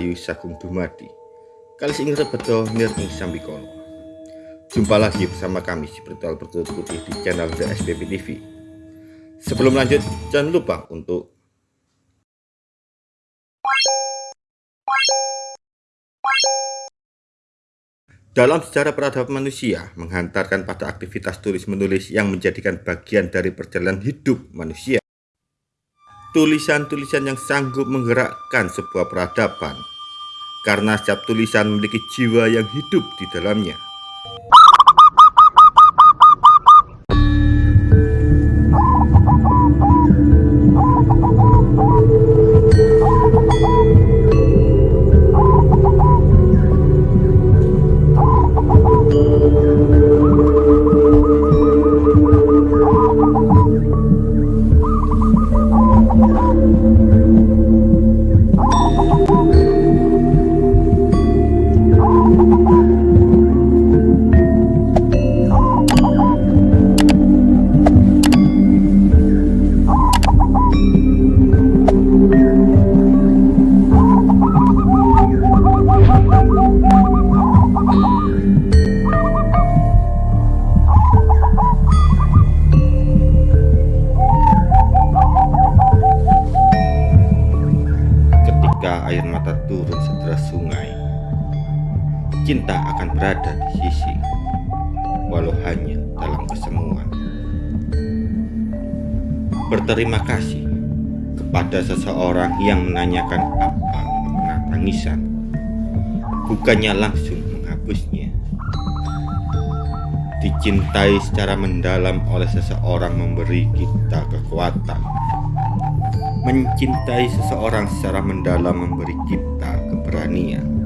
Rahayu Sagung Dumadi. Kali ing rebedo nir ing sambikono Jumpa lagi bersama kami si Spiritual Bertutur Putih di channel The SPP TV Sebelum lanjut jangan lupa untuk Dalam sejarah peradaban manusia, menghantarkan pada aktivitas tulis-menulis yang menjadikan bagian dari perjalanan hidup manusia. Tulisan-tulisan yang sanggup menggerakkan sebuah peradaban, karena setiap tulisan memiliki jiwa yang hidup di dalamnya. Cinta akan berada di sisi, walau hanya dalam kesemuan. Berterima kasih kepada seseorang yang menanyakan apa makna tangisan, bukannya langsung menghapusnya. Dicintai secara mendalam oleh seseorang memberi kita kekuatan Mencintai seseorang secara mendalam memberi kita keberanian.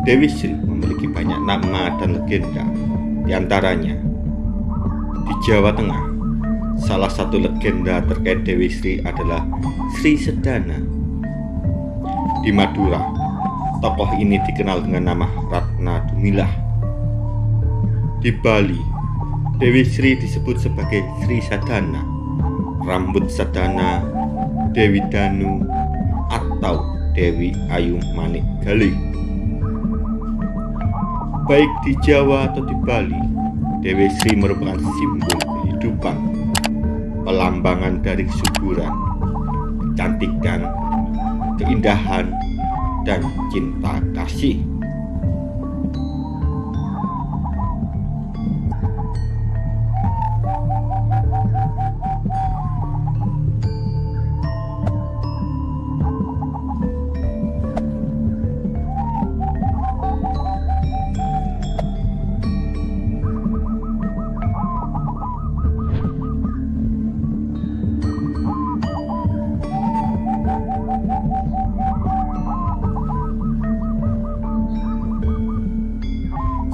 Dewi Sri memiliki banyak nama dan legenda, di antaranya di Jawa Tengah. Salah satu legenda terkait Dewi Sri adalah Sri Sedana. Di Madura, tokoh ini dikenal dengan nama Ratna Dumilah. Di Bali, Dewi Sri disebut sebagai Sri Sadana, Rambut Sadana, Dewi Danu, atau Dewi Ayu Manik Gali. Baik di Jawa atau di Bali, Dewi Sri merupakan simbol kehidupan, pelambangan dari kesuburan, kecantikan, keindahan, dan cinta kasih.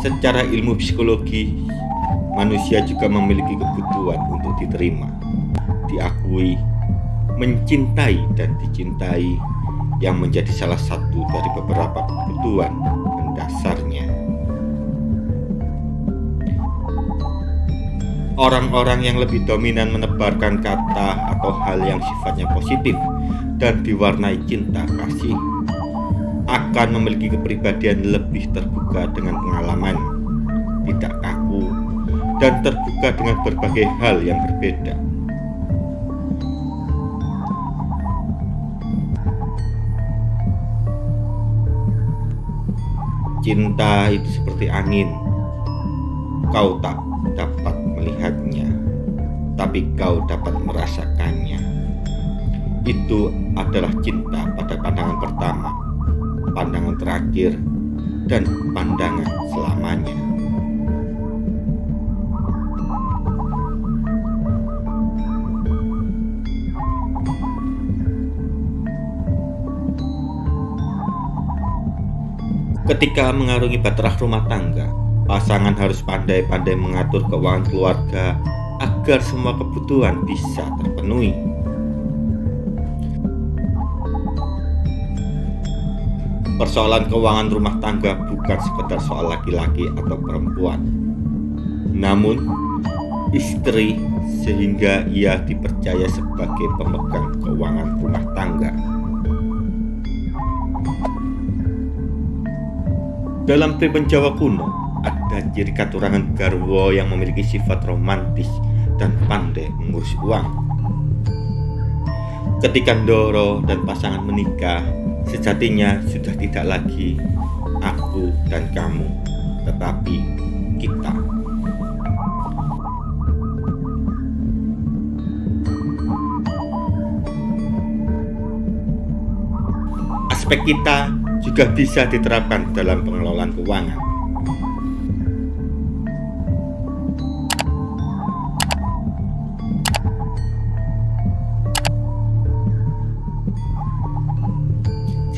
Secara ilmu psikologi, manusia juga memiliki kebutuhan untuk diterima, diakui, mencintai, dan dicintai yang menjadi salah satu dari beberapa kebutuhan mendasarnya. Orang-orang yang lebih dominan menebarkan kata atau hal yang sifatnya positif dan diwarnai cinta kasih akan memiliki kepribadian lebih terbuka dengan pengalaman, tidak kaku, dan terbuka dengan berbagai hal yang berbeda. Cinta itu seperti angin, kau tak dapat melihatnya, tapi kau dapat merasakannya. Itu adalah cinta pada pandangan pertama pandangan terakhir, dan pandangan selamanya. Ketika mengarungi baterah rumah tangga, pasangan harus pandai-pandai mengatur keuangan keluarga agar semua kebutuhan bisa terpenuhi. Persoalan keuangan rumah tangga bukan sekedar soal laki-laki atau perempuan, namun istri sehingga ia dipercaya sebagai pemegang keuangan rumah tangga. Dalam pribun Jawa kuno, ada ciri katurangan garwo yang memiliki sifat romantis dan pandai mengurus uang. Ketika Ndoro dan pasangan menikah, sejatinya sudah tidak lagi aku dan kamu, tetapi kita. Aspek kita juga bisa diterapkan dalam pengelolaan keuangan.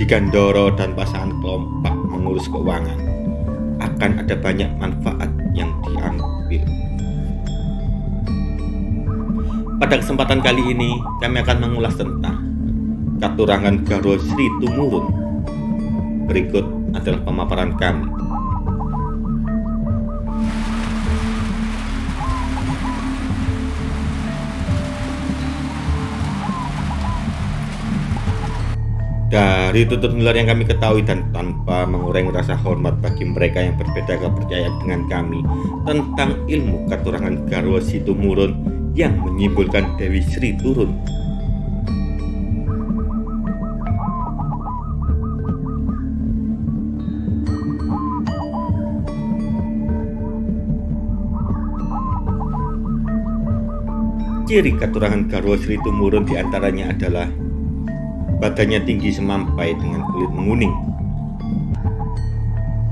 Jika Ndoro dan pasangan kelompok mengurus keuangan, akan ada banyak manfaat yang diambil. Pada kesempatan kali ini, kami akan mengulas tentang Katurangan Garo Sri Tumurun. Berikut adalah pemaparan kami. Dari tutur nular yang kami ketahui dan tanpa mengurangi rasa hormat bagi mereka yang berbeda kepercayaan dengan kami tentang ilmu katurangan Garwa Situmurun yang menyimpulkan Dewi Sri turun. Ciri keturangan Garwo Sri Tumurun di antaranya adalah badannya tinggi semampai dengan kulit menguning,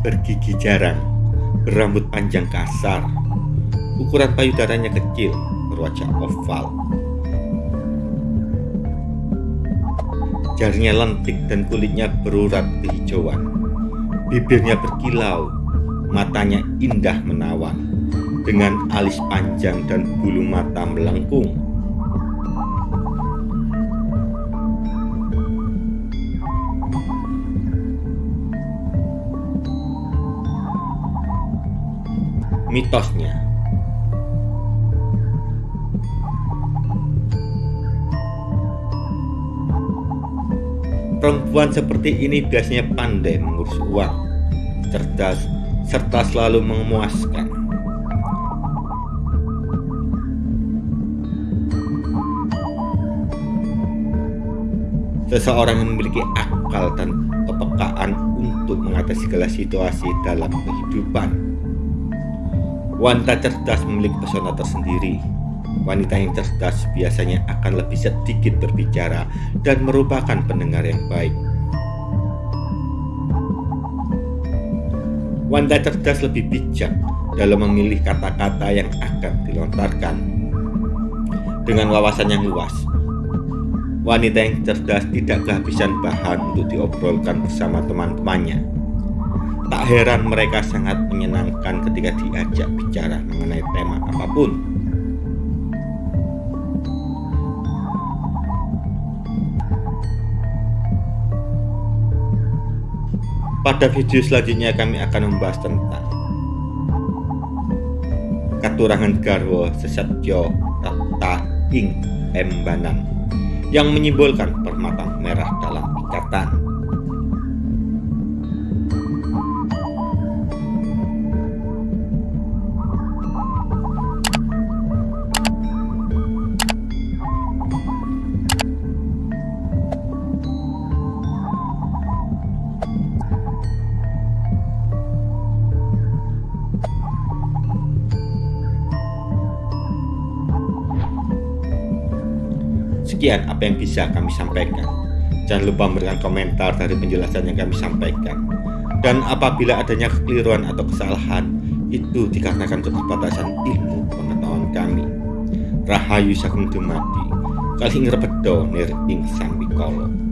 bergigi jarang, berambut panjang kasar, ukuran payudaranya kecil, berwajah oval. Jarinya lentik dan kulitnya berurat kehijauan. Bibirnya berkilau, matanya indah menawan dengan alis panjang dan bulu mata melengkung. Mitosnya Perempuan seperti ini biasanya pandai mengurus uang, cerdas, serta selalu memuaskan. Seseorang yang memiliki akal dan kepekaan untuk mengatasi segala situasi dalam kehidupan. Wanita cerdas memiliki pesona tersendiri. Wanita yang cerdas biasanya akan lebih sedikit berbicara dan merupakan pendengar yang baik. Wanita cerdas lebih bijak dalam memilih kata-kata yang akan dilontarkan. Dengan wawasan yang luas, wanita yang cerdas tidak kehabisan bahan untuk diobrolkan bersama teman-temannya. Tak heran mereka sangat menyenangkan ketika diajak bicara mengenai tema apa pun. Pada video selanjutnya kami akan membahas tentang Katurangan Garwo Sesatyo Tata Ing Embanang yang menyimbolkan permata merah dalam ikatan. Sekian apa yang bisa kami sampaikan. Jangan lupa memberikan komentar dari penjelasan yang kami sampaikan. Dan apabila adanya kekeliruan atau kesalahan, itu dikarenakan keterbatasan ilmu pengetahuan kami. Rahayu Sagung Dumadi, Kali Ngerbedo Nir Ing Sambikolo.